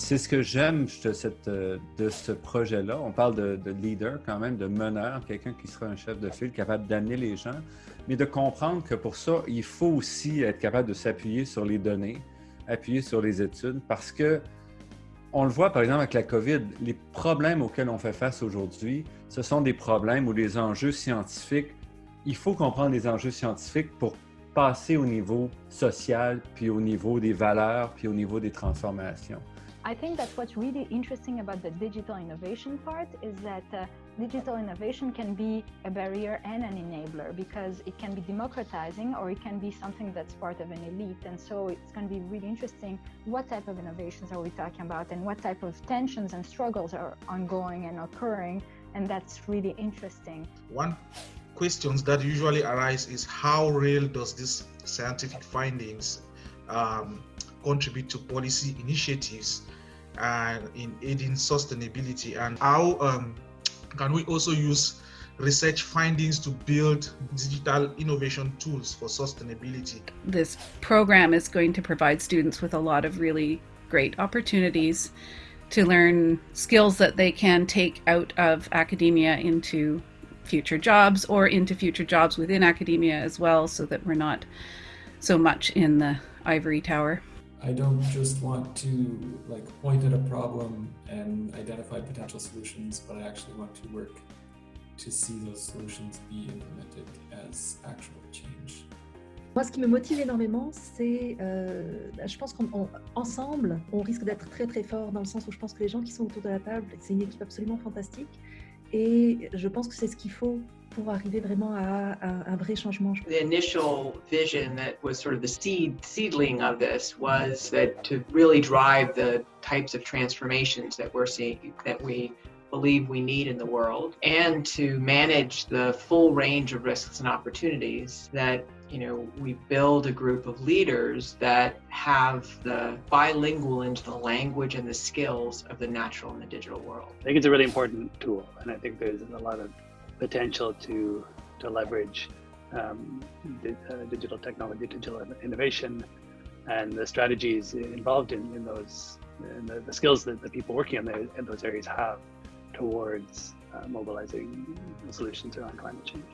c'est ce que j'aime de, ce projet-là. On parle de, de, leader quand même, de meneur, quelqu'un qui sera un chef de file, capable d'amener les gens, mais de comprendre que pour ça, il faut aussi être capable de s'appuyer sur les données, appuyer sur les études, parce que on le voit par exemple avec la COVID, les problèmes auxquels on fait face aujourd'hui, ce sont des problèmes ou des enjeux scientifiques. Il faut comprendre les enjeux scientifiques pour passer au niveau social, puis au niveau des valeurs, puis au niveau des transformations. I think that what's really interesting about the digital innovation part is that uh, digital innovation can be a barrier and an enabler because it can be democratizing or it can be something that's part of an elite. And so it's going to be really interesting what type of innovations are we talking about and what type of tensions and struggles are ongoing and occurring. And that's really interesting. One questions that usually arise is how real does this scientific findings um, contribute to policy initiatives and in aiding sustainability and how um, can we also use research findings to build digital innovation tools for sustainability. This program is going to provide students with a lot of really great opportunities to learn skills that they can take out of academia into future jobs or into future jobs within academia as well so that we're not so much in the ivory tower. I don't just want to like point at a problem and identify potential solutions, but I actually want to work to see those solutions be implemented as actual change. Moi, ce qui me motive énormément, c'est, euh, je pense qu'ensemble, on, on risque d'être très très fort dans le sens où je pense que les gens qui sont autour de la table, c'est une équipe absolument fantastique. Et je pense que c'est ce qu'il faut pour arriver vraiment à, à, un vrai changement. The initial vision that was sort of the seed seedling of this was that to really drive the types of transformations that we're seeing that we believe we need in the world and to manage the full range of risks and opportunities that you know we build a group of leaders that have the bilingual into the language and the skills of the natural and the digital world. I think it's a really important tool and I think there's a lot of potential to to leverage um, di uh, digital technology, digital innovation, and the strategies involved in, in those, and the, the skills that the people working in, the, in those areas have towards uh, mobilizing solutions around climate change.